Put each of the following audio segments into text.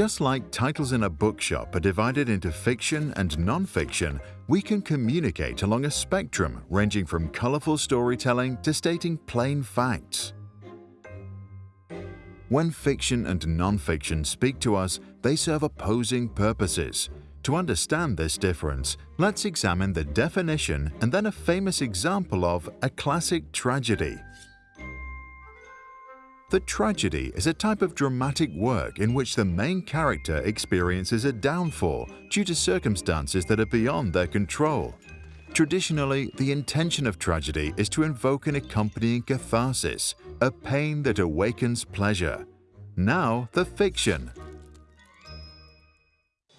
Just like titles in a bookshop are divided into fiction and non-fiction, we can communicate along a spectrum ranging from colorful storytelling to stating plain facts. When fiction and non-fiction speak to us, they serve opposing purposes. To understand this difference, let's examine the definition and then a famous example of a classic tragedy. The tragedy is a type of dramatic work in which the main character experiences a downfall due to circumstances that are beyond their control. Traditionally, the intention of tragedy is to invoke an accompanying catharsis, a pain that awakens pleasure. Now, the fiction.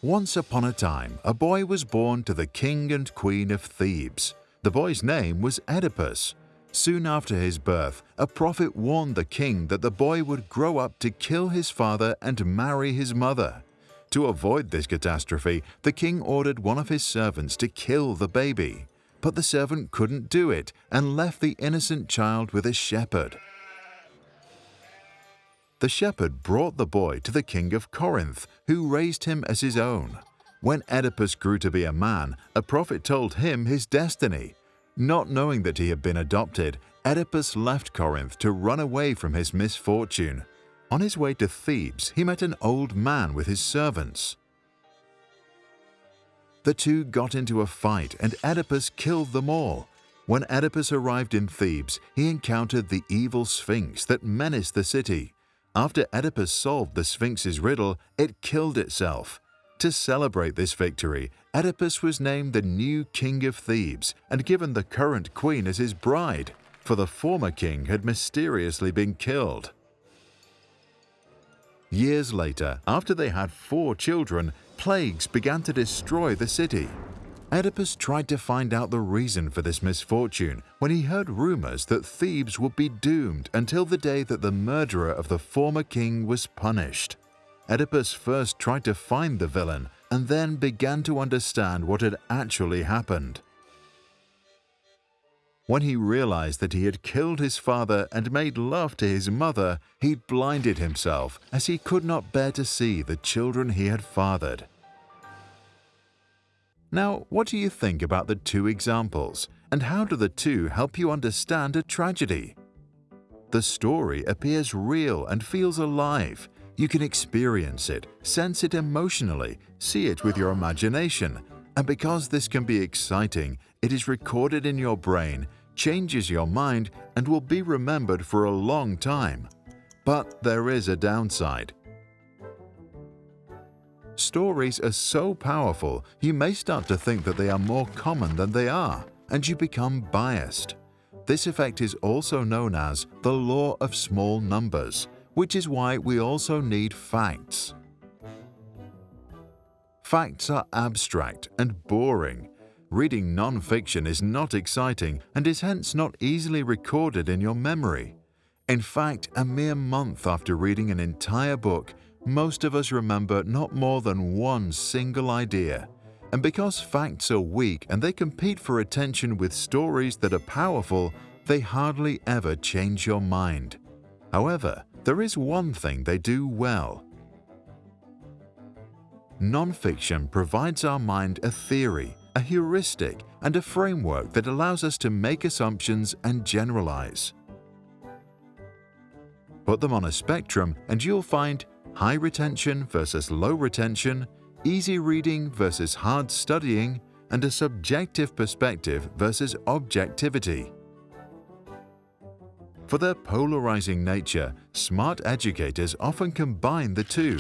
Once upon a time, a boy was born to the king and queen of Thebes. The boy's name was Oedipus. Soon after his birth, a prophet warned the king that the boy would grow up to kill his father and marry his mother. To avoid this catastrophe, the king ordered one of his servants to kill the baby. But the servant couldn't do it and left the innocent child with a shepherd. The shepherd brought the boy to the king of Corinth, who raised him as his own. When Oedipus grew to be a man, a prophet told him his destiny. Not knowing that he had been adopted, Oedipus left Corinth to run away from his misfortune. On his way to Thebes, he met an old man with his servants. The two got into a fight and Oedipus killed them all. When Oedipus arrived in Thebes, he encountered the evil Sphinx that menaced the city. After Oedipus solved the Sphinx's riddle, it killed itself. To celebrate this victory, Oedipus was named the new king of Thebes and given the current queen as his bride, for the former king had mysteriously been killed. Years later, after they had four children, plagues began to destroy the city. Oedipus tried to find out the reason for this misfortune when he heard rumors that Thebes would be doomed until the day that the murderer of the former king was punished. Oedipus first tried to find the villain and then began to understand what had actually happened. When he realized that he had killed his father and made love to his mother, he blinded himself as he could not bear to see the children he had fathered. Now, what do you think about the two examples, and how do the two help you understand a tragedy? The story appears real and feels alive. You can experience it, sense it emotionally, see it with your imagination, and because this can be exciting, it is recorded in your brain, changes your mind, and will be remembered for a long time. But there is a downside. Stories are so powerful, you may start to think that they are more common than they are, and you become biased. This effect is also known as the law of small numbers, which is why we also need facts. Facts are abstract and boring. Reading non-fiction is not exciting and is hence not easily recorded in your memory. In fact, a mere month after reading an entire book, most of us remember not more than one single idea. And because facts are weak and they compete for attention with stories that are powerful, they hardly ever change your mind. However, there is one thing they do well. Nonfiction provides our mind a theory, a heuristic, and a framework that allows us to make assumptions and generalize. Put them on a spectrum and you'll find high retention versus low retention, easy reading versus hard studying, and a subjective perspective versus objectivity. For their polarizing nature, smart educators often combine the two.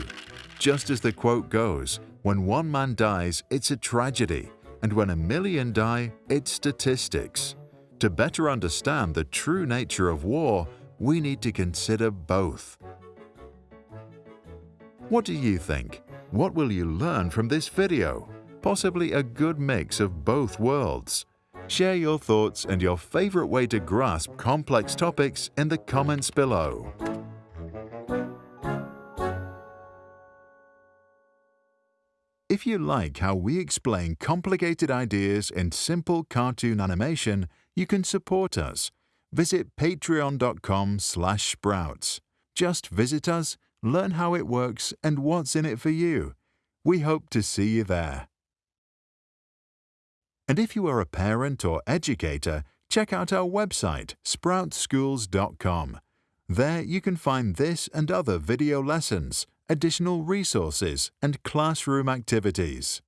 Just as the quote goes, when one man dies, it's a tragedy, and when a million die, it's statistics. To better understand the true nature of war, we need to consider both. What do you think? What will you learn from this video? Possibly a good mix of both worlds. Share your thoughts and your favorite way to grasp complex topics in the comments below. If you like how we explain complicated ideas in simple cartoon animation, you can support us. Visit patreon.com slash sprouts. Just visit us learn how it works and what's in it for you. We hope to see you there. And if you are a parent or educator, check out our website, sproutsschools.com. There you can find this and other video lessons, additional resources, and classroom activities.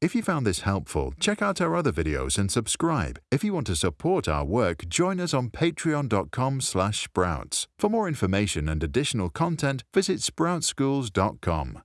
If you found this helpful, check out our other videos and subscribe. If you want to support our work, join us on patreon.com slash sprouts. For more information and additional content, visit sproutsschools.com.